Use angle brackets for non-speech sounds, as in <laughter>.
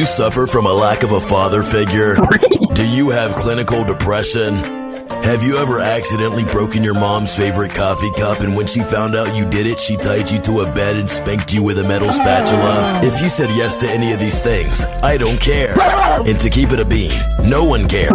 You suffer from a lack of a father figure? <laughs> Do you have clinical depression? Have you ever accidentally broken your mom's favorite coffee cup and when she found out you did it, she tied you to a bed and spanked you with a metal spatula? Oh. If you said yes to any of these things, I don't care. <laughs> And to keep it a bean, no one cares.